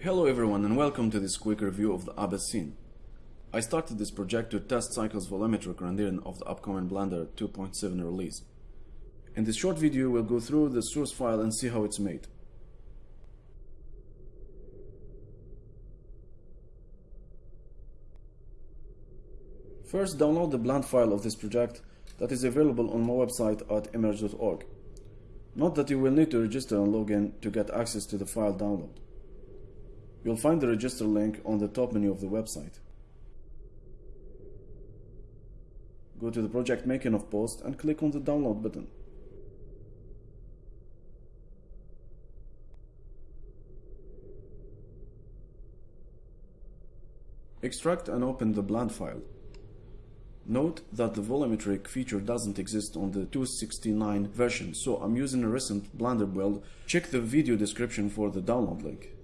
Hello everyone and welcome to this quick review of the Abyss scene. I started this project to test Cycles volumetric rendering of the upcoming Blender 2.7 release. In this short video we'll go through the source file and see how it's made. First download the blend file of this project that is available on my website at emerge.org. Note that you will need to register and log in to get access to the file download. You'll find the register link on the top menu of the website. Go to the project making of post and click on the download button. Extract and open the blend file. Note that the volumetric feature doesn't exist on the 269 version, so I'm using a recent Blender build. Check the video description for the download link.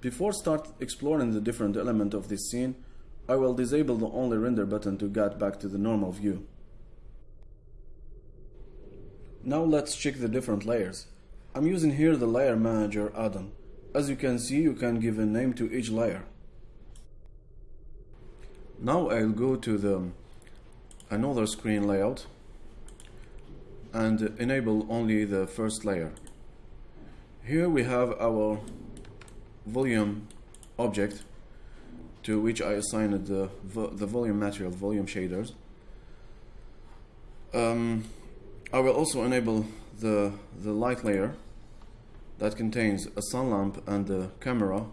Before start exploring the different element of this scene, I will disable the only render button to get back to the normal view. Now let's check the different layers. I'm using here the Layer Manager add-on. As you can see, you can give a name to each layer. Now I'll go to the um, another screen layout and enable only the first layer. Here we have our volume object to which I assigned the, the volume material, volume shaders. Um, I will also enable the, the light layer that contains a sun lamp and a camera.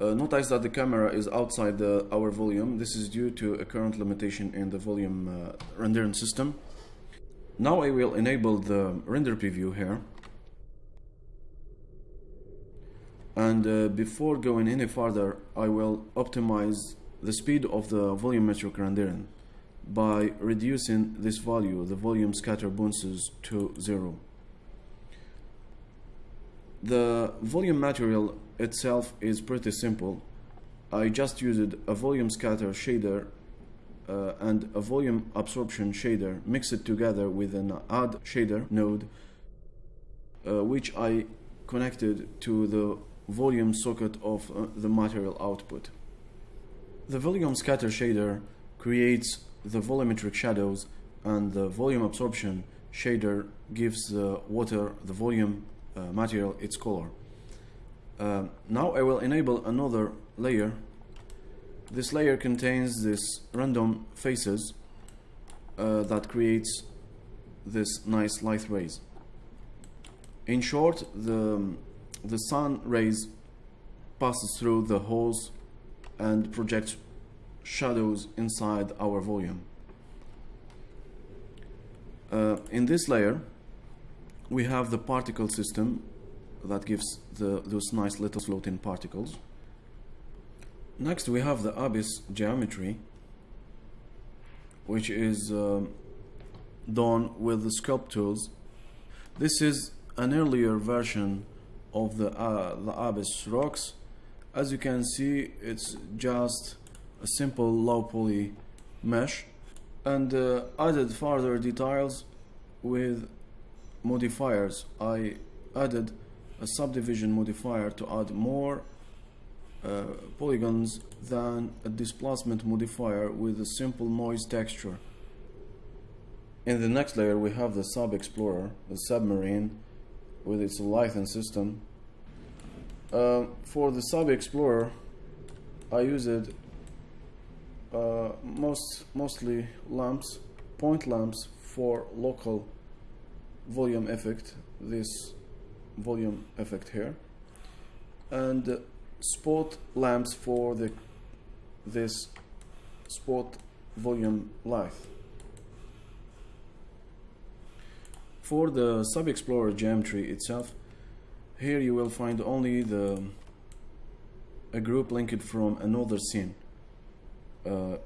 Uh, notice that the camera is outside the, our volume. This is due to a current limitation in the volume uh, rendering system. Now I will enable the render preview here and uh, before going any further I will optimize the speed of the volumetric rendering by reducing this value the volume scatter bounces to zero. The volume material itself is pretty simple. I just used a volume scatter shader uh, and a volume absorption shader mixed together with an add shader node uh, which I connected to the volume socket of uh, the material output. The volume scatter shader creates the volumetric shadows and the volume absorption shader gives the water, the volume uh, material, its color. Uh, now I will enable another layer. This layer contains this random faces uh, that creates this nice light rays. In short, the the sun rays passes through the holes and projects shadows inside our volume. Uh, in this layer, we have the particle system that gives the, those nice little floating particles. Next, we have the abyss geometry, which is uh, done with the sculpt tools. This is an earlier version of the, uh, abyss rocks. As you can see it's just a simple low poly mesh. And uh, added further details with modifiers. I added a subdivision modifier to add more uh, polygons than a displacement modifier with a simple noise texture. In the next layer we have the sub explorer the submarine with its Leviathan system. Uh, for the Sub Explorer, I used uh, most mostly lamps, point lamps for local volume effect. This volume effect here, and spot lamps for the this spot volume light. For the Sub Explorer geometry itself, here you will find only the a group linked from another scene. Uh,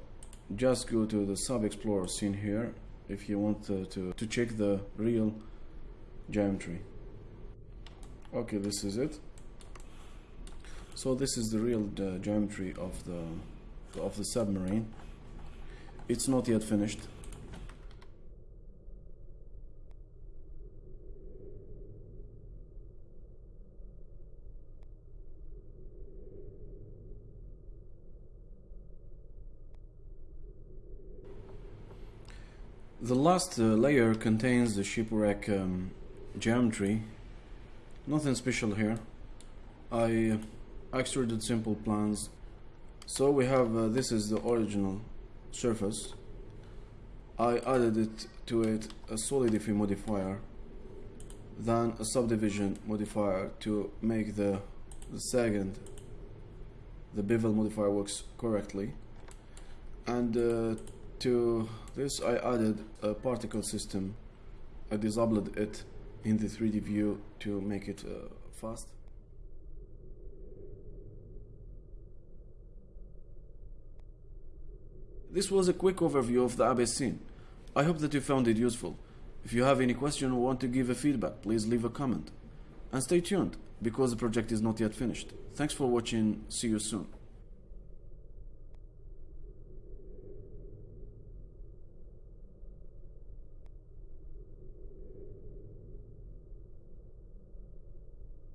just go to the Sub Explorer scene here if you want to, to, to check the real geometry. Okay, this is it. So this is the real uh, geometry of the of the submarine. It's not yet finished. The last uh, layer contains the shipwreck um, geometry. Nothing special here. I uh, extruded simple plans. So we have uh, this is the original surface. I added it to it a solidify modifier, then a subdivision modifier to make the, the second, the bevel modifier works correctly. And uh, to this I added a particle system. I disabled it in the 3D view to make it uh, fast. This was a quick overview of the Abyss scene. I hope that you found it useful. If you have any question or want to give a feedback, please leave a comment. And stay tuned, because the project is not yet finished. Thanks for watching, see you soon.